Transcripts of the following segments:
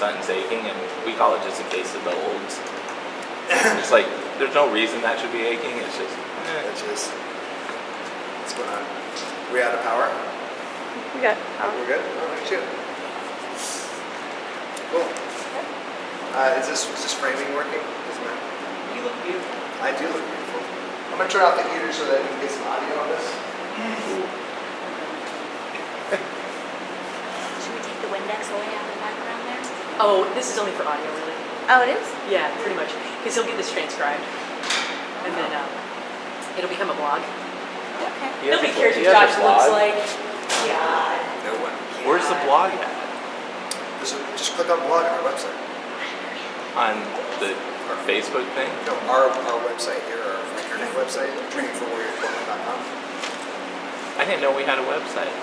son's aching, and we call it just a case of the olds. it's like there's no reason that should be aching. It's just eh. Which is, what's going on? We out of power? We got, power. We're good? Oh, look at you. Cool. Uh, is this, is this framing working? Isn't it? You look beautiful. I do look beautiful. I'm gonna turn off the heater so that we can get some audio on this. Should we take the Windex away out of the background there? Oh, this is only for audio, really. Oh, it is? Yeah, pretty much. Because he'll get this transcribed. And then um, it'll become a blog. Okay. You Nobody cares what Josh looks like. Yeah. No one. Where's the blog at? Just, just click on blog on our website. On the our Facebook thing? No, our, our website here, our internet website, trainingforwarriorportland.com. I didn't know we had a website.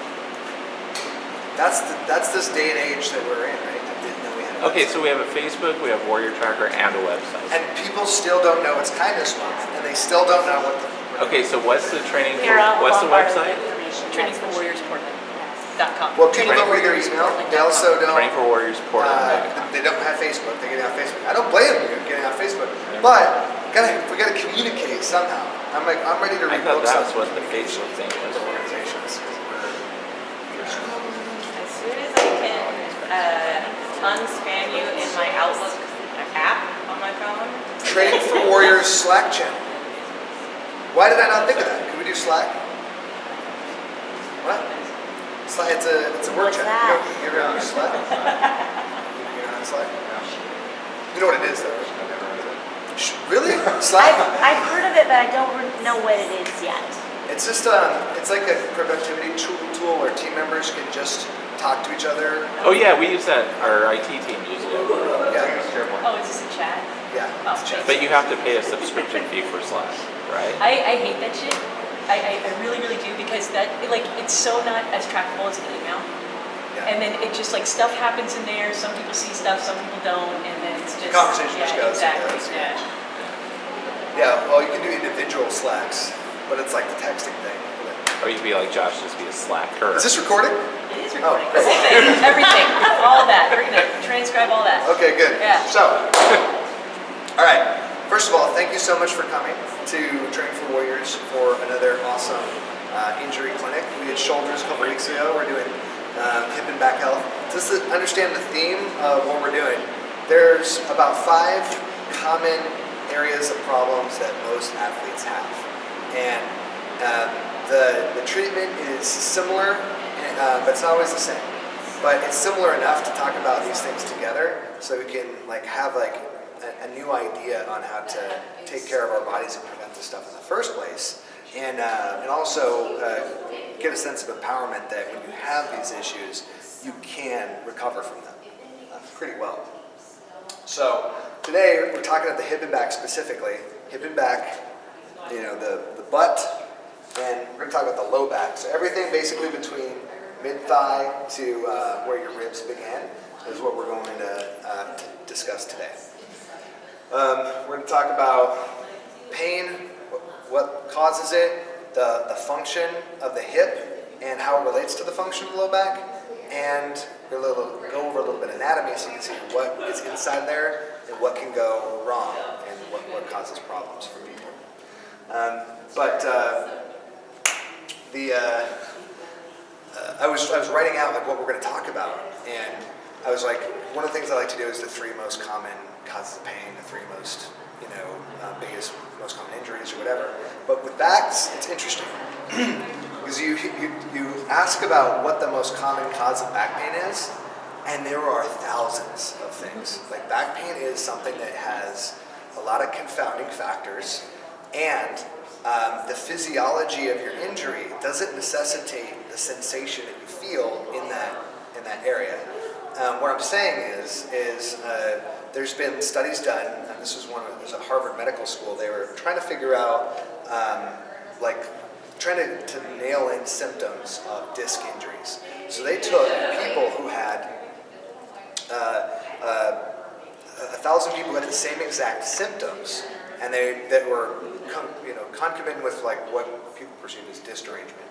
That's, the, that's this day and age that we're in, right? I didn't know we had a Okay, website. so we have a Facebook, we have Warrior Tracker, and a website. And people still don't know it's kindness month, and they still don't know what the. Okay, so what's the training? Here, I'll what's the website? with. Training for Warriors Portland. Yes. Dot com. Well, people Training don't read their Warriors email. Portland They also don't. Training for Warriors Portland. Uh, they don't have Facebook. They're getting on Facebook. I don't blame them for getting on Facebook, but gotta we gotta communicate somehow. I'm like I'm ready to I read thought books that on was what the communication Facebook thing with was. organizations. 'cause we're- As soon as I can uh, unspam you in my Outlook app on my phone. Training for Warriors Slack channel. Why did I not think of that? Can we do Slack? What? Slack, it's a it's a work What's chat. that? You, ever use Slack? you know how Slack? You know what it is though. Really? Slack? I've, I've heard of it, but I don't know what it is yet. It's just um, it's like a productivity tool, tool where team members can just talk to each other. Oh yeah, we use that. Our IT team uses it. Yeah, Oh, is this a chat? yeah. Oh, it's chat. But you have to pay a subscription fee for Slack, right? I, I hate that shit. I, I, I really, really do because that, like, it's so not as trackable as an email. Yeah. And then it just like stuff happens in there. Some people see stuff, some people don't, and then it's just Conversation yeah, just goes, Exactly. that's- Yeah. Yeah, well, you can do individual Slacks, but it's like the texting thing. Or you could be like Josh, just be a Slacker. Is this recording? Is Oh, recording. The everything, all that. We're gonna transcribe all that. Okay, good. Yeah. So, all right. First of all, thank you so much for coming to Training for Warriors for another awesome uh, injury clinic. We did shoulders a couple weeks ago. We're doing um, hip and back health. Just to understand the theme of what we're doing, there's about five common areas of problems that most athletes have, and um, the the treatment is similar, uh, but it's not always the same. But it's similar enough to talk about these things together, so we can like have like a, a new idea on how to take care of our bodies and prevent this stuff in the first place, and uh, and also uh, get a sense of empowerment that when you have these issues, you can recover from them uh, pretty well. So today we're talking about the hip and back specifically. Hip and back, you know, the, the butt, and we're going to talk about the low back. So everything basically between mid thigh to uh, where your ribs begin is what we're going to, uh, to discuss today. Um, we're going to talk about pain, what causes it, the, the function of the hip, and how it relates to the function of the low back, and we're gonna little, go over a little bit of anatomy so you can see what is inside there and what can go wrong and what, what causes problems for people. Um, but uh, the uh, I was I was writing out like what we're going to talk about, and I was like, one of the things I like to do is the three most common causes of pain, the three most you know uh, biggest most common injuries or whatever. But with backs, it's interesting because you, you you ask about what the most common cause of back pain is, and there are thousands of things. Like back pain is something that has a lot of confounding factors, and um, the physiology of your injury doesn't necessitate the sensation that you feel in that in that area. Um, what I'm saying is is uh, there's been studies done, and this was one of there's a Harvard Medical School. They were trying to figure out um, like trying to, to nail in symptoms of disc injuries. So they took people who had uh, uh, a thousand people who had the same exact symptoms, and they that were you know concomitant with like what people perceive as disc derangement.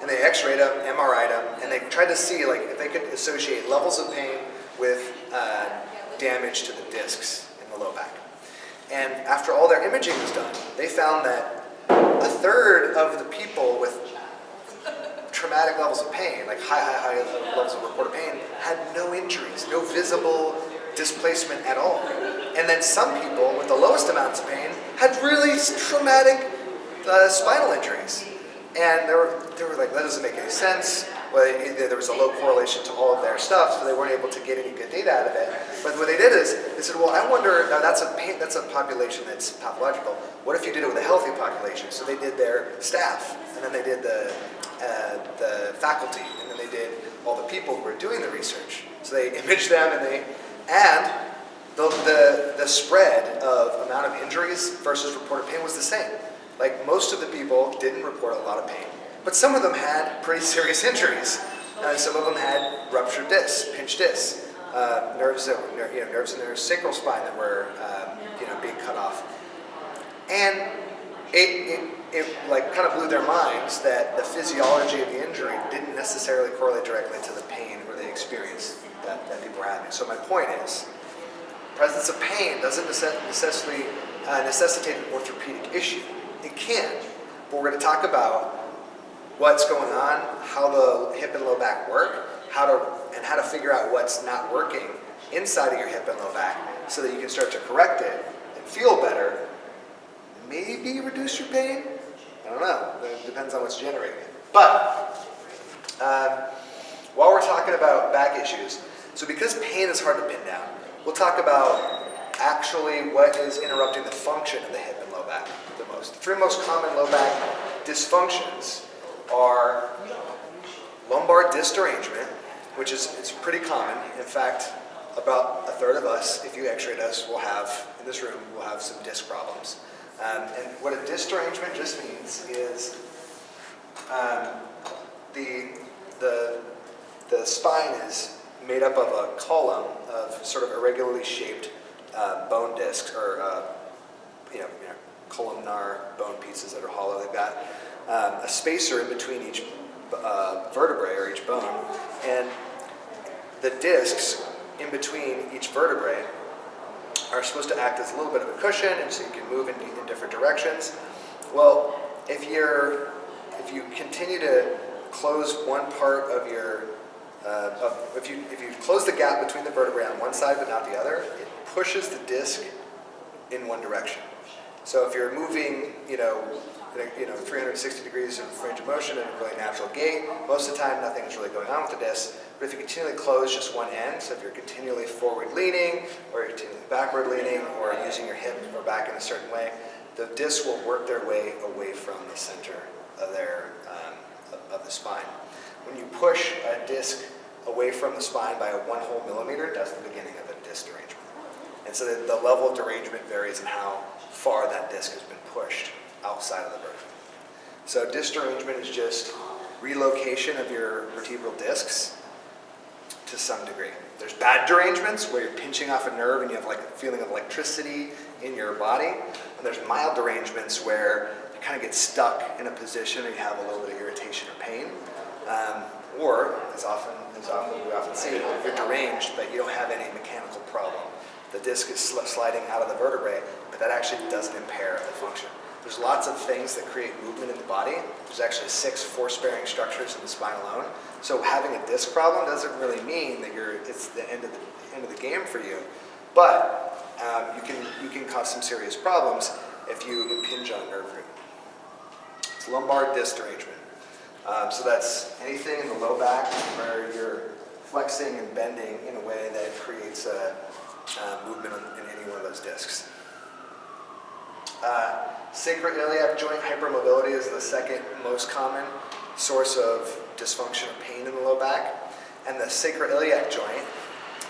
And they X-rayed them, MRI'd them, and they tried to see like if they could associate levels of pain with uh, damage to the discs in the low back. And after all their imaging was done, they found that a third of the people with traumatic levels of pain, like high, high, high levels of reported pain, had no injuries, no visible displacement at all. And then some people with the lowest amounts of pain had really traumatic uh, spinal injuries. And they were, they were like, that doesn't make any sense. Well, there was a low correlation to all of their stuff, so they weren't able to get any good data out of it. But what they did is, they said, well, I wonder, now that's a, pain, that's a population that's pathological. What if you did it with a healthy population? So they did their staff, and then they did the, uh, the faculty, and then they did all the people who were doing the research. So they imaged them, and they, and the, the, the spread of amount of injuries versus reported pain was the same. Like most of the people didn't report a lot of pain, but some of them had pretty serious injuries. Uh, some of them had ruptured discs, pinched discs, uh, nerves that were, you know, nerves in their sacral spine that were, um, you know, being cut off. And it, it, it like kind of blew their minds that the physiology of the injury didn't necessarily correlate directly to the pain or the experience that, that people So my point is, presence of pain doesn't necessarily uh, necessitate an orthopedic issue. It can, but we're going to talk about what's going on, how the hip and low back work, how to and how to figure out what's not working inside of your hip and low back, so that you can start to correct it and feel better. Maybe reduce your pain. I don't know. It depends on what's generating it. But um, while we're talking about back issues, so because pain is hard to pin down, we'll talk about actually what is interrupting the function of the hip and low back the most. The three most common low back dysfunctions are lumbar disc derangement, which is it's pretty common. In fact, about a third of us, if you x-rayed us, will have, in this room, will have some disc problems. Um, and what a disc derangement just means is um, the, the, the spine is made up of a column of sort of irregularly shaped uh, bone discs or uh, you know, you know, columnar bone pieces that are hollow. They've got um, a spacer in between each uh, vertebrae or each bone, and the discs in between each vertebrae are supposed to act as a little bit of a cushion, and so you can move in, in different directions. Well, if you're if you continue to close one part of your uh, if you if you close the gap between the vertebrae on one side but not the other, it pushes the disc in one direction. So if you're moving, you know, you know, 360 degrees of range of motion in a really natural gait, most of the time nothing is really going on with the disc. But if you continually close just one end, so if you're continually forward leaning, or you're continually backward leaning, or using your hip or back in a certain way, the discs will work their way away from the center of their um, of the spine. When you push a disc away from the spine by a one whole millimeter, that's the beginning of a disc derangement. And so the, the level of derangement varies in how far that disc has been pushed outside of the vertebra. So disc derangement is just relocation of your vertebral discs to some degree. There's bad derangements where you're pinching off a nerve and you have like a feeling of electricity in your body. And there's mild derangements where you kind of get stuck in a position and you have a little bit of irritation or pain. Um, or, as often as often we often see, you're deranged, but you don't have any mechanical problem. The disc is sl- sliding out of the vertebrae, but that actually doesn't impair the function. There's lots of things that create movement in the body. There's actually six force-bearing structures in the spine alone. So having a disc problem doesn't really mean that you're it's the end of the end of the game for you, but um, you can you can cause some serious problems if you impinge on nerve root. It's lumbar disc derangement. Um, so that's anything in the low back where you're flexing and bending in a way that creates a, uh movement in any one of those discs. Uh, sacroiliac joint hypermobility is the second most common source of dysfunction or pain in the low back. And the sacroiliac joint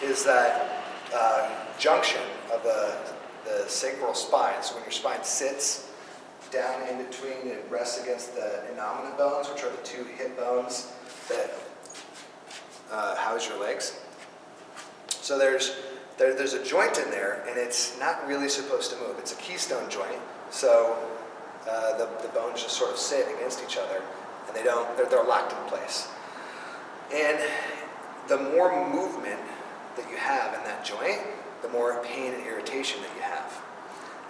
is that uh, junction of the, the sacral spine. So when your spine sits down in between, it rests against the innominate bones, which are the two hip bones that uh, house your legs. So there's there, there's a joint in there, and it's not really supposed to move. It's a keystone joint, so uh, the, the bones just sort of sit against each other, and they don't they're, they're locked in place. And the more movement that you have in that joint, the more pain and irritation that you have.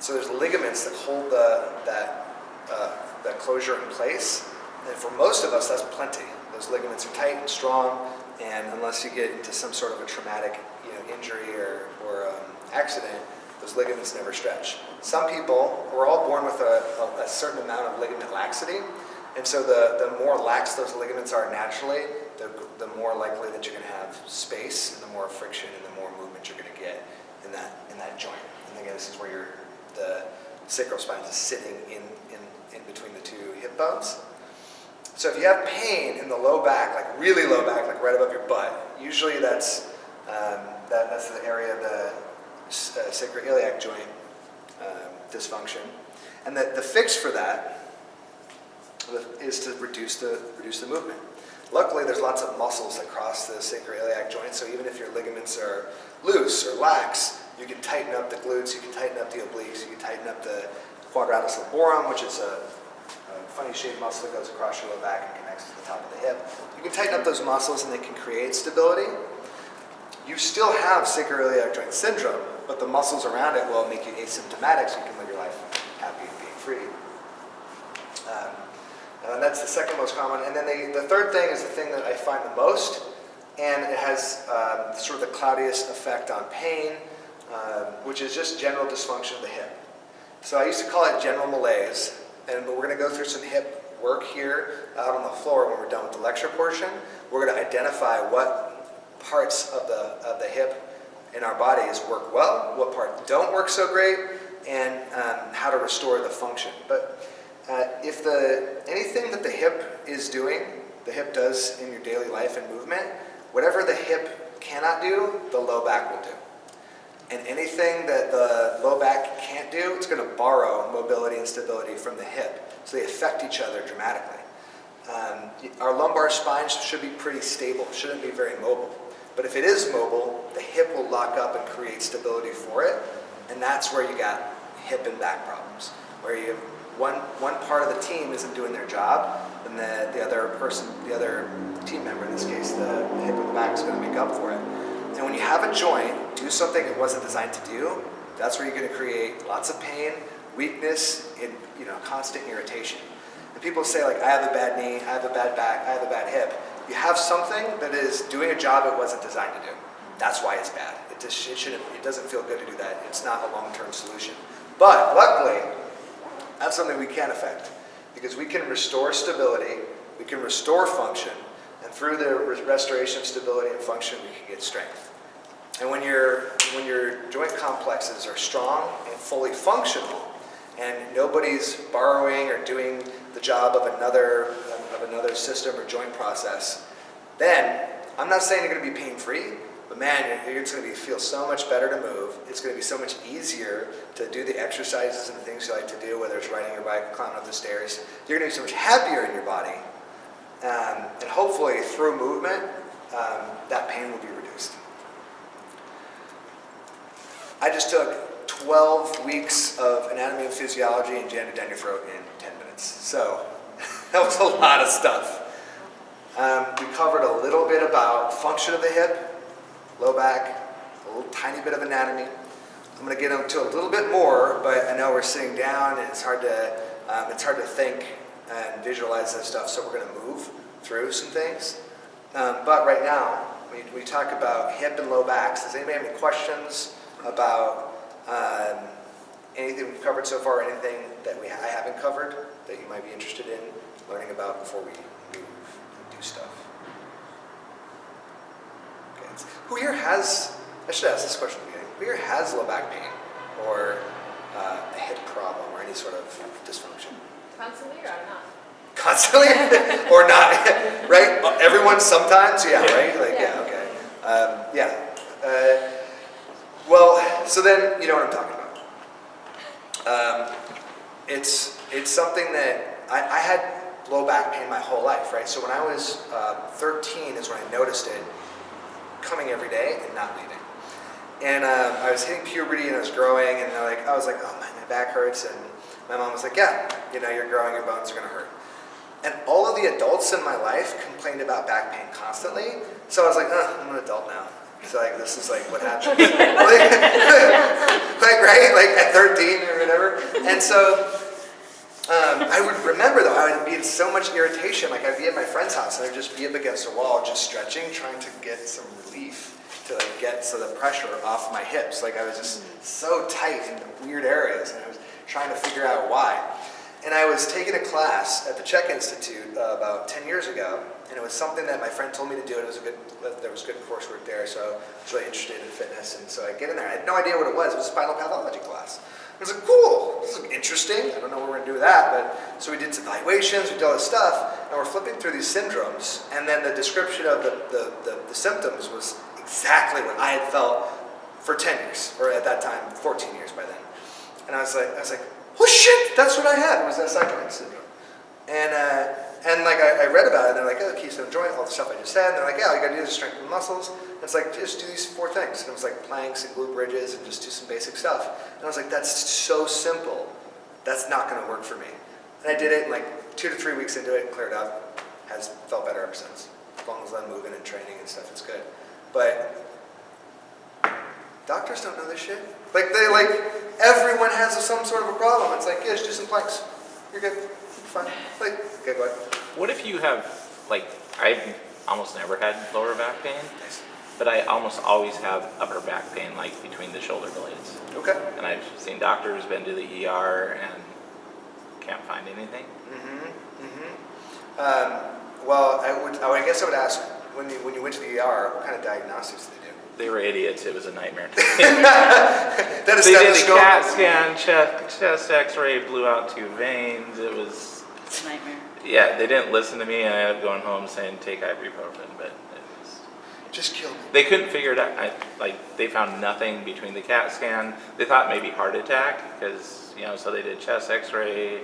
So there's ligaments that hold the, that, uh, that closure in place. And for most of us, that's plenty. Those ligaments are tight and strong, and unless you get into some sort of a traumatic you know, injury or, or um, accident, those ligaments never stretch. Some people, we're all born with a, a, a certain amount of ligament laxity, and so the, the more lax those ligaments are naturally, the, the more likely that you're going to have space, and the more friction and the more movement you're going to get in that, in that joint. And again, this is where your, the sacral spine is sitting in, in, in between the two hip bones. So if you have pain in the low back, like really low back, like right above your butt, usually that's, um, that, that's the area of the uh, sacroiliac joint um, dysfunction. And the, the fix for that is to reduce the, reduce the movement. Luckily, there's lots of muscles that cross the sacroiliac joint, so even if your ligaments are loose or lax, you can tighten up the glutes, you can tighten up the obliques, you can tighten up the quadratus lumborum, which is a, a funny shaped muscle that goes across your low back and connects to the top of the hip. You can tighten up those muscles and they can create stability. You still have sacroiliac joint syndrome, but the muscles around it will make you asymptomatic so you can live your life happy and being free. Um, uh, that's the second most common. And then the, the third thing is the thing that I find the most, and it has um, sort of the cloudiest effect on pain, um, which is just general dysfunction of the hip. So I used to call it general malaise, and but we're going to go through some hip work here out on the floor when we're done with the lecture portion. We're going to identify what parts of the, of the hip in our bodies work well, what parts don't work so great, and um, how to restore the function. But uh, if the anything that the hip is doing, the hip does in your daily life and movement, whatever the hip cannot do, the low back will do. And anything that the low back can't do, it's going to borrow mobility and stability from the hip. So they affect each other dramatically. Um, our lumbar spine should be pretty stable, shouldn't be very mobile. But if it is mobile, the hip will lock up and create stability for it. And that's where you got hip and back problems, where you one, one part of the team isn't doing their job, and the, the other person, the other team member, in this case, the hip and the back, is going to make up for it. And when you have a joint do something it wasn't designed to do, that's where you're going to create lots of pain, weakness, and you know, constant irritation. And people say like, I have a bad knee, I have a bad back, I have a bad hip. You have something that is doing a job it wasn't designed to do. That's why it's bad. It just it shouldn't. It doesn't feel good to do that. It's not a long-term solution. But luckily, that's something we can affect because we can restore stability, we can restore function, and through the restoration of stability and function, we can get strength. And when your when your joint complexes are strong and fully functional, and nobody's borrowing or doing the job of another of another system or joint process, then I'm not saying you're going to be pain free, but man, you're, it's going to feel so much better to move. It's going to be so much easier to do the exercises and the things you like to do, whether it's riding your bike, climbing up the stairs. You're going to be so much happier in your body, um, and hopefully through movement, um, that pain will be reduced. I just took 12 weeks of anatomy and physiology and jammed it down your throat in 10 minutes. So that was a lot of stuff. Um, we covered a little bit about function of the hip, low back, a little tiny bit of anatomy. I'm going to get into a little bit more, but I know we're sitting down and it's hard to um, it's hard to think and visualize this stuff. So we're going to move through some things. Um, but right now, we, we talk about hip and low backs. Does anybody have any questions about um, anything we've covered so far? Anything that we I haven't covered that you might be interested in learning about before we move and do stuff? Okay. Who here has, I should ask this question at the beginning, who here has low back pain or uh, a hip problem or any sort of dysfunction? Constantly or not? Constantly or not, right? Everyone sometimes, yeah, right? Like, yeah, okay. Um, yeah. Uh, well, so then you know what I'm talking about. Um, it's, it's something that I, I had low back pain my whole life, right? So when I was uh, 13 is when I noticed it coming every day and not leaving. And um, I was hitting puberty and I was growing, and like I was like, oh man, my back hurts, and my mom was like, yeah, you know, you're growing, your bones are gonna hurt. And all of the adults in my life complained about back pain constantly, so I was like, oh, I'm an adult now. So like this is like what happens. like, right? Like at 13 or whatever. And so um, I would remember though, I would be in so much irritation. Like I'd be at my friend's house and I'd just be up against a wall, just stretching, trying to get some relief to like get so the pressure off my hips. Like I was just so tight in weird areas, and I was trying to figure out why. And I was taking a class at the Chek Institute uh, about 10 years ago, and it was something that my friend told me to do. It was a good, there was good coursework there, so I was really interested in fitness. And so I get in there. I had no idea what it was. It was a spinal pathology class. I was like, cool, this is interesting. I don't know what we're gonna do with that, but so we did some evaluations, we did all this stuff, and we're flipping through these syndromes, and then the description of the, the, the, the symptoms was exactly what I had felt for 10 years, or at that time, 14 years by then. And I was like, I was like, oh shit, that's what I had, It was that cytokine syndrome. And, uh, and like I, I read about it, and they're like, oh, keystone joint, all the stuff I just said, and they're like, yeah, all you gotta do is strengthen the muscles. And it's like, just do these four things. And it was like planks and glute bridges and just do some basic stuff. And I was like, that's so simple. That's not gonna work for me. And I did it, and like two to three weeks into it, cleared up, has felt better ever since. As long as I'm moving and training and stuff, it's good. But doctors don't know this shit. Like they like everyone has some sort of a problem. It's like, yeah, just do some planks. You're good. You're fine. Like, okay, go ahead. What if you have, like, I've almost never had lower back pain, Nice. but I almost always have upper back pain, like between the shoulder blades. Okay. And I've seen doctors, been to the ER, and can't find anything. Mm-hmm. Mm-hmm. Um, well, I would. I guess I would ask when you when you went to the ER, what kind of diagnostics did they were idiots. It was a nightmare. That a they did a. CAT scan, chest, chest X-ray, blew out two veins. It was, It's a nightmare. yeah. They didn't listen to me, and I ended up going home saying take ibuprofen, but it was. Just killed me. They couldn't figure it out. I, like they found nothing between the CAT scan. They thought maybe heart attack because you know. So they did chest X-ray,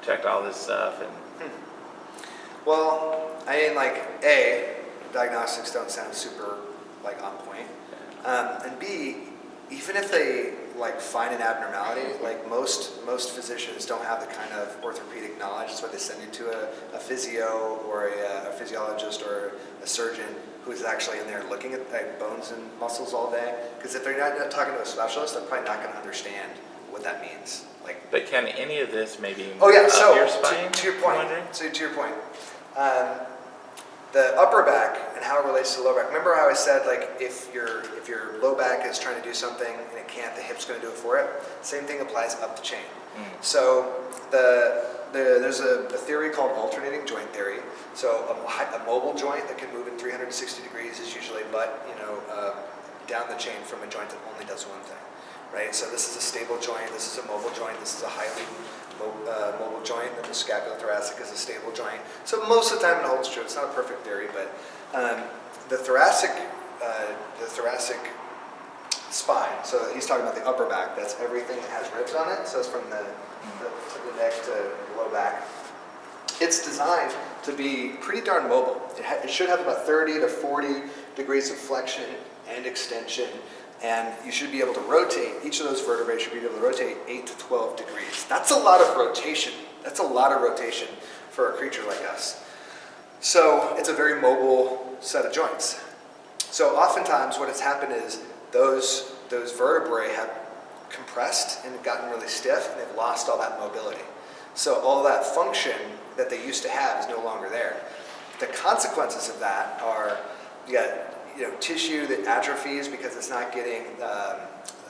checked all this stuff, and hmm. Well, I mean, like a diagnostics don't sound super like on point, um, and b even if they like find an abnormality, like most most physicians don't have the kind of orthopedic knowledge. That's why they send you to a, a physio or a, a physiologist or a surgeon who's actually in there looking at like, bones and muscles all day. Because if they're not, not talking to a specialist, they're probably not going to understand what that means. Like But can any of this maybe Oh yeah, so your to- to, your point, so to your point, um, the upper back and how it relates to the lower back. Remember how I said like if your if your low back is trying to do something and it can't, the hip's going to do it for it. Same thing applies up the chain. Mm. So the, the there's a, a theory called alternating joint theory. So a, a mobile joint that can move in 360 degrees is usually but you know uh, down the chain from a joint that only does one thing, right? So this is a stable joint. This is a mobile joint. This is a highly mo- uh, mobile joint. And the scapulothoracic is a stable joint. So most of the time it holds true. It's not a perfect theory, but um, the thoracic uh, the thoracic spine. So he's talking about the upper back. That's everything that has ribs on it. So it's from the, the, the neck to the low back. It's designed to be pretty darn mobile. It, it should have about 30 to 40 degrees of flexion and extension, and you should be able to rotate. Each of those vertebrae should be able to rotate 8 to 12 degrees. That's a lot of rotation. That's a lot of rotation for a creature like us. So it's a very mobile set of joints. So oftentimes what has happened is those, those vertebrae have compressed and gotten really stiff and they've lost all that mobility. So all that function that they used to have is no longer there. The consequences of that are you got you know tissue that atrophies because it's not getting um,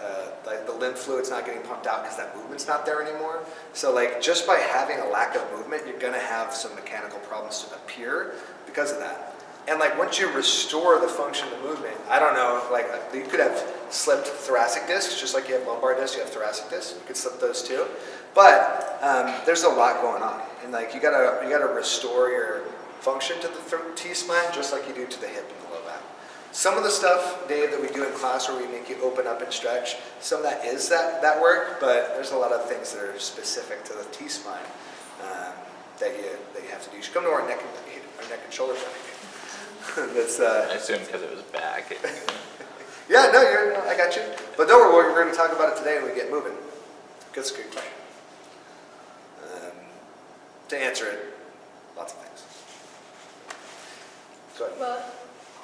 uh, like the lymph fluid's not getting pumped out because that movement's not there anymore. So like just by having a lack of movement, you're gonna have some mechanical problems to appear because of that. And like once you restore the function of movement, I don't know, like uh, you could have slipped thoracic discs, just like you have lumbar discs, you have thoracic discs. You could slip those too. But um, there's a lot going on, and like you gotta you gotta restore your function to the T spine just like you do to the hip and the low back. Some of the stuff, Dave, that we do in class where we make you open up and stretch, some of that is that that work, but there's a lot of things that are specific to the T spine um, that you that you have to do. You should come to our neck and our neck and shoulder clinic. That's uh, I assume because it was back. Yeah, no, you're, no, I got you. But don't worry, we're going to talk about it today when we get moving. That's a good question. Um, to answer it, lots of things. Go ahead. Well,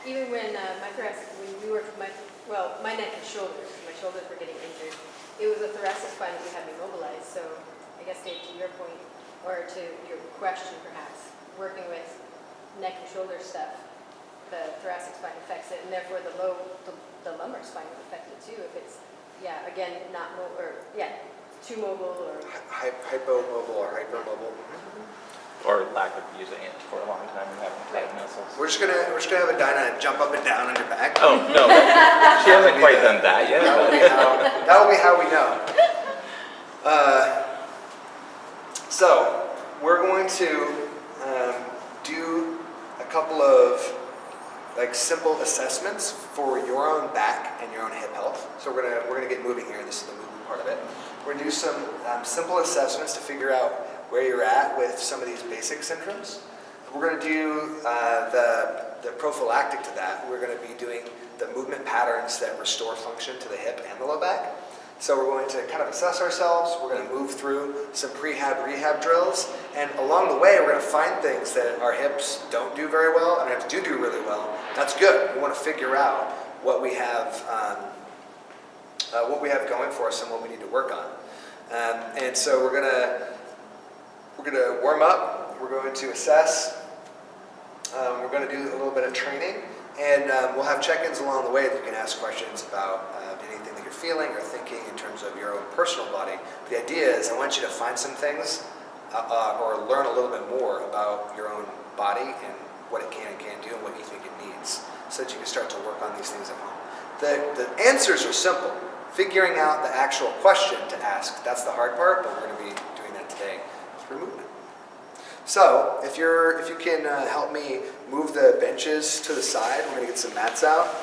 even when uh, my thoracic, when we worked with my, well, my neck and shoulders, my shoulders were getting injured. it was a thoracic spine that we had me mobilized, so I guess Dave, to your point, or to your question perhaps, working with neck and shoulder stuff, the thoracic spine affects it, and therefore the low, the- the lumbar spine would affect it too, if it's, yeah, again, not mo, or, yeah, too mobile or, Hy- Hypomobile or hypermobile. Or lack of using it for a long time and having tight muscles. We're just gonna, we're just gonna have a Dinah jump up and down on your back. Oh, no, she hasn't quite done that yet, That will be how, that will be how we know. Uh, So, we're going to um, do a couple of like simple assessments for your own back and your own hip health. So we're gonna, we're gonna get moving here, this is the movement part of it. We're gonna do some um, simple assessments to figure out where you're at with some of these basic syndromes. We're gonna do uh, the, the prophylactic to that. We're gonna be doing the movement patterns that restore function to the hip and the low back. So we're going to kind of assess ourselves, we're going to move through some prehab rehab drills, and along the way we're going to find things that our hips don't do very well and our hips do do really well. That's good. We want to figure out what we have, um, uh, what we have going for us and what we need to work on. Um, and so we're going to we're going to warm up. We're going to assess. Um, we're going to do a little bit of training, and um, we'll have check-ins along the way that you can ask questions about uh, anything that you're feeling or thinking in terms of your own personal body. The idea is I want you to find some things uh, uh, or learn a little bit more about your own body and what it can and can't do and what you think it needs so that you can start to work on these things at home. The, the answers are simple. Figuring out the actual question to ask, that's the hard part, but we're going to be doing that today through movement. So, if you're, if you can uh, help me move the benches to the side, we're gonna get some mats out.